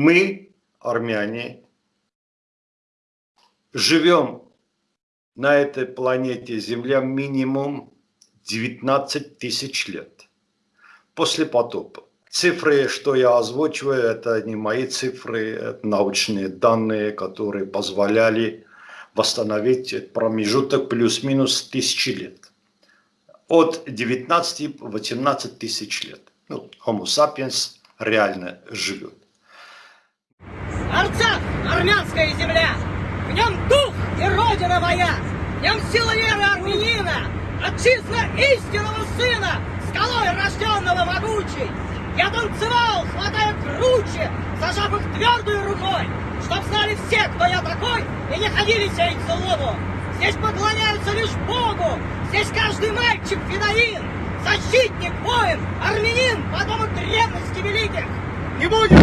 Мы, армяне, живем на этой планете Земля минимум 19 тысяч лет после потопа. Цифры, что я озвучиваю, это не мои цифры, это научные данные, которые позволяли восстановить промежуток плюс-минус тысячи лет. От 19-18 тысяч лет. Ну, Homo sapiens реально живет. Армянская земля, в нем дух и родина моя, в нем сила веры армянина, отчизна истинного сына, скалой рожденного могучей. Я танцевал, хватая круче, зажав их твердой рукой, чтоб знали все, кто я такой, и не ходили сеять злобу. Здесь поклоняются лишь Богу, здесь каждый мальчик фидаин, защитник, воин, армянин, потомок древности великих. Не будет